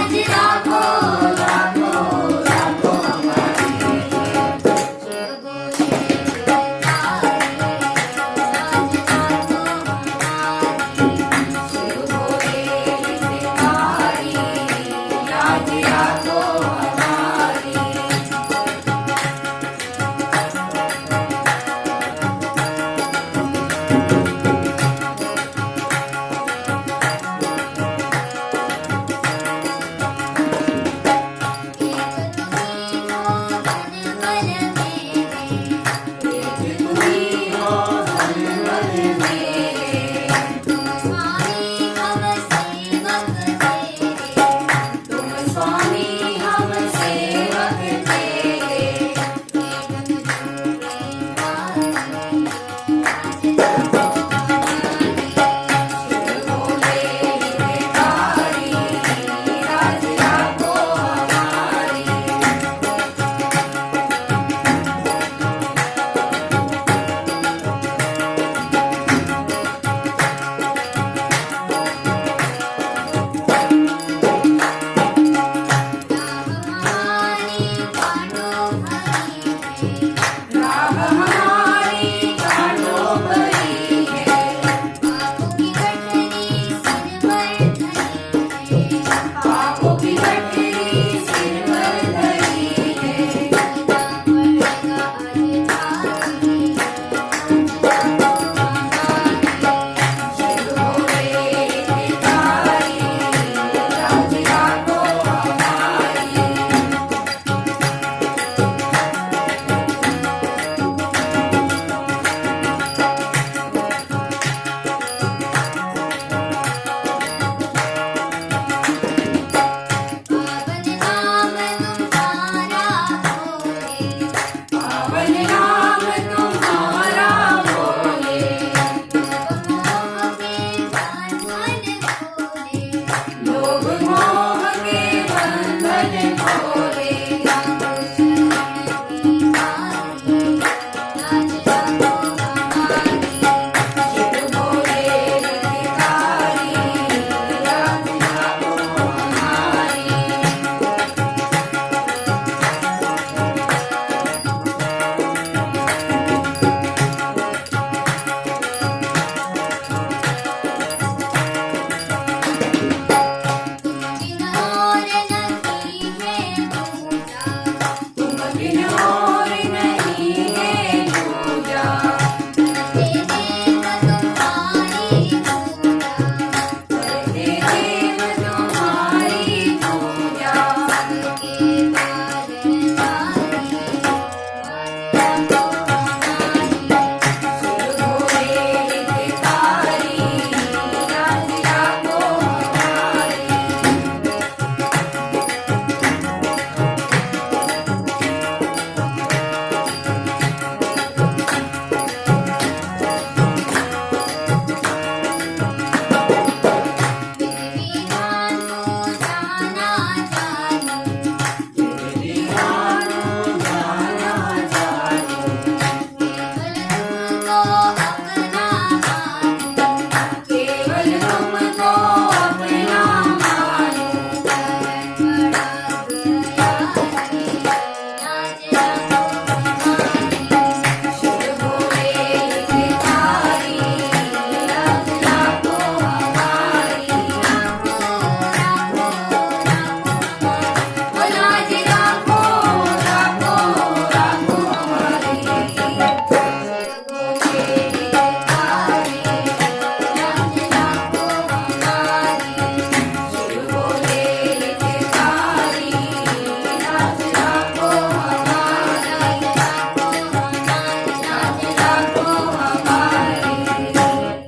Rajda